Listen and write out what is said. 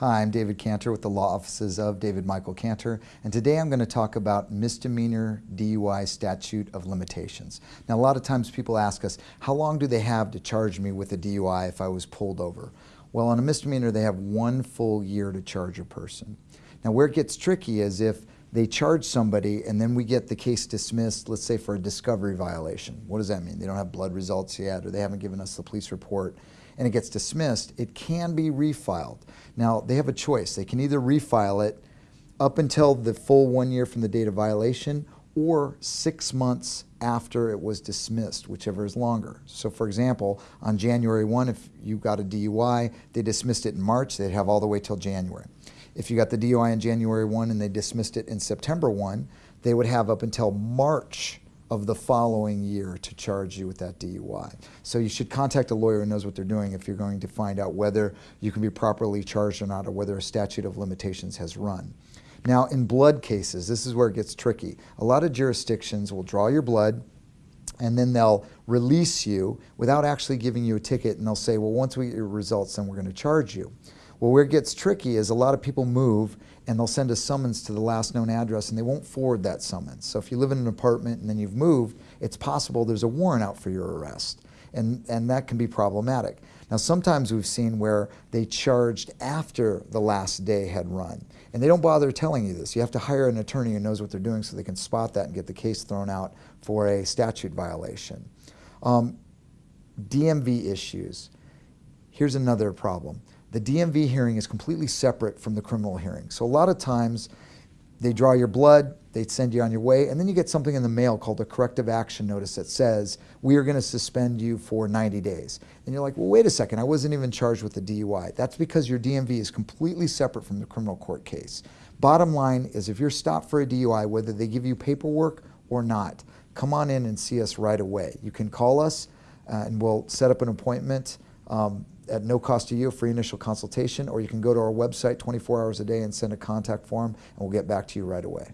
Hi, I'm David Cantor with the law offices of David Michael Cantor, and today I'm going to talk about misdemeanor DUI statute of limitations. Now, a lot of times people ask us, how long do they have to charge me with a DUI if I was pulled over? Well, on a misdemeanor, they have one full year to charge a person. Now, where it gets tricky is if they charge somebody and then we get the case dismissed, let's say for a discovery violation. What does that mean? They don't have blood results yet or they haven't given us the police report and it gets dismissed, it can be refiled. Now, they have a choice. They can either refile it up until the full one year from the date of violation or six months after it was dismissed, whichever is longer. So for example, on January 1, if you got a DUI, they dismissed it in March, they'd have all the way till January. If you got the DUI on January 1 and they dismissed it in September 1, they would have up until March of the following year to charge you with that DUI. So you should contact a lawyer who knows what they're doing if you're going to find out whether you can be properly charged or not or whether a statute of limitations has run. Now in blood cases, this is where it gets tricky. A lot of jurisdictions will draw your blood and then they'll release you without actually giving you a ticket and they'll say, well, once we get your results, then we're going to charge you. Well, where it gets tricky is a lot of people move and they'll send a summons to the last known address and they won't forward that summons. So if you live in an apartment and then you've moved, it's possible there's a warrant out for your arrest. And, and that can be problematic. Now sometimes we've seen where they charged after the last day had run. And they don't bother telling you this. You have to hire an attorney who knows what they're doing so they can spot that and get the case thrown out for a statute violation. Um, DMV issues. Here's another problem the DMV hearing is completely separate from the criminal hearing. So a lot of times they draw your blood, they send you on your way, and then you get something in the mail called a corrective action notice that says, we are going to suspend you for 90 days. And you're like, well, wait a second, I wasn't even charged with a DUI. That's because your DMV is completely separate from the criminal court case. Bottom line is if you're stopped for a DUI, whether they give you paperwork or not, come on in and see us right away. You can call us uh, and we'll set up an appointment. Um, at no cost to you, free initial consultation, or you can go to our website 24 hours a day and send a contact form, and we'll get back to you right away.